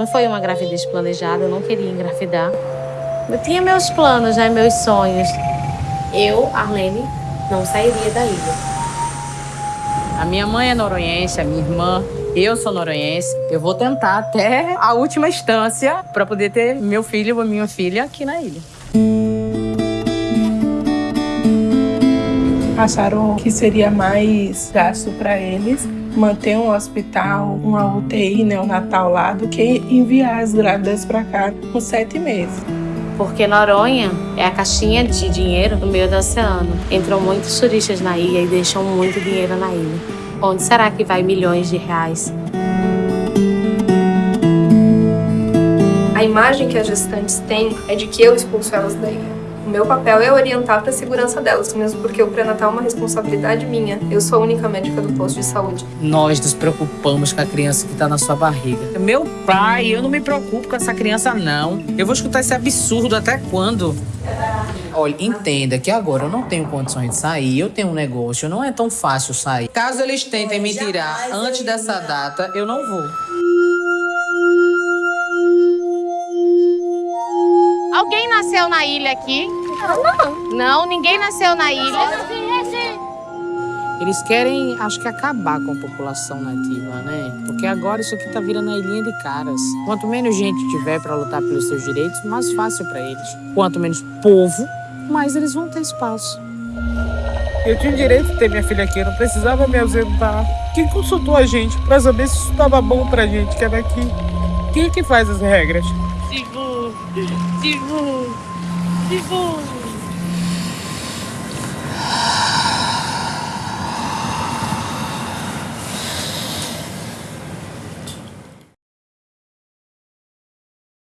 Não foi uma gravidez planejada, eu não queria engravidar. Eu tinha meus planos, né, meus sonhos. Eu, Arlene, não sairia da ilha. A minha mãe é noronhense, a minha irmã, eu sou noronhense. Eu vou tentar até a última instância para poder ter meu filho ou minha filha aqui na ilha. Acharam que seria mais gasto para eles manter um hospital, uma UTI neonatal lá, do que enviar as grávidas para cá com sete meses. Porque Noronha é a caixinha de dinheiro no meio do oceano. Entram muitos turistas na ilha e deixam muito dinheiro na ilha. Onde será que vai milhões de reais? A imagem que as gestantes têm é de que eu expulso elas da ilha. O meu papel é orientar para a segurança delas, mesmo porque o pré-natal é uma responsabilidade minha. Eu sou a única médica do posto de saúde. Nós nos preocupamos com a criança que está na sua barriga. Meu pai, eu não me preocupo com essa criança, não. Eu vou escutar esse absurdo até quando? Olha, entenda que agora eu não tenho condições de sair, eu tenho um negócio, não é tão fácil sair. Caso eles tentem me tirar antes dessa data, eu não vou. Alguém nasceu na ilha aqui? Não. Não, ninguém nasceu na ilha. Eles querem, acho que, acabar com a população nativa, né? Porque agora isso aqui tá virando a ilhinha de caras. Quanto menos gente tiver para lutar pelos seus direitos, mais fácil para eles. Quanto menos povo, mais eles vão ter espaço. Eu tinha o direito de ter minha filha aqui, eu não precisava me ausentar. Quem consultou a gente para saber se isso estava bom pra gente que é daqui? Quem é que faz as regras? Sigu, Sigu, beautiful.